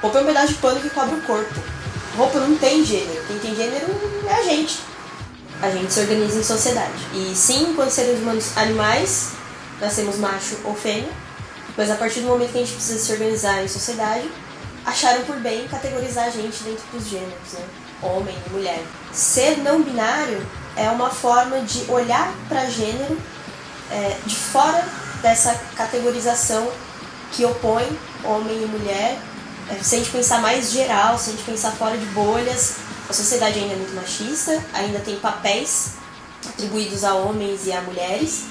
Roupa é um pedaço de pano que cobre o corpo. Roupa não tem gênero. Quem tem gênero é a gente. A gente se organiza em sociedade. E sim, enquanto seres humanos animais, nascemos macho ou fêmea, mas a partir do momento que a gente precisa se organizar em sociedade, acharam por bem categorizar a gente dentro dos gêneros, né? Homem e mulher. Ser não binário é uma forma de olhar para gênero é, de fora dessa categorização que opõe homem e mulher. Se a gente pensar mais geral, se a gente pensar fora de bolhas, a sociedade ainda é muito machista, ainda tem papéis atribuídos a homens e a mulheres.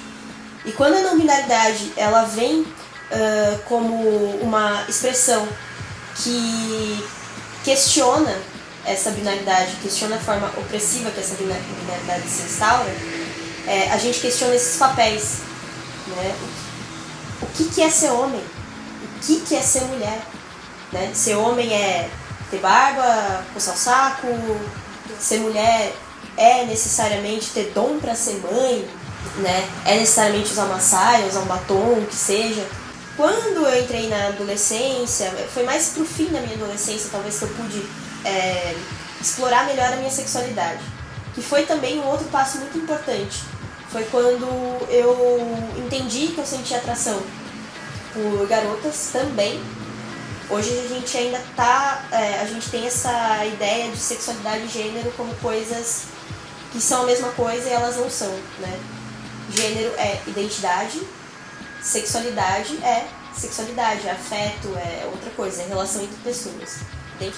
E quando a não binaridade ela vem uh, como uma expressão que questiona essa binaridade, questiona a forma opressiva que essa binaridade se instaura, é, a gente questiona esses papéis. Né? O que, que é ser homem? O que, que é ser mulher? Né? Ser homem é ter barba, coçar o saco, ser mulher é necessariamente ter dom para ser mãe, né? É necessariamente usar uma saia, usar um batom, o que seja. Quando eu entrei na adolescência, foi mais pro fim da minha adolescência, talvez que eu pude é, explorar melhor a minha sexualidade. Que foi também um outro passo muito importante. Foi quando eu entendi que eu sentia atração por garotas também. Hoje a gente ainda tá. É, a gente tem essa ideia de sexualidade e gênero como coisas que são a mesma coisa e elas não são, né? Gênero é identidade, sexualidade é sexualidade, afeto, é outra coisa, é relação entre pessoas.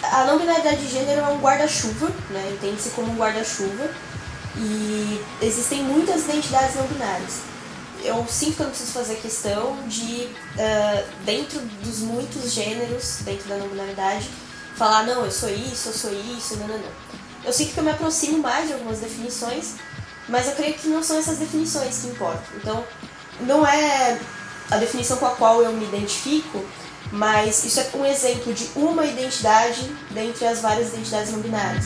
A não binaridade de gênero é um guarda-chuva, né? entende-se como um guarda-chuva, e existem muitas identidades não binárias. Eu sinto que eu não preciso fazer questão de, uh, dentro dos muitos gêneros, dentro da não binaridade, falar, não, eu sou isso, eu sou isso, não, não, não. Eu sinto que eu me aproximo mais de algumas definições, mas eu creio que não são essas definições que importam. Então, não é a definição com a qual eu me identifico, mas isso é um exemplo de uma identidade dentre as várias identidades não binárias.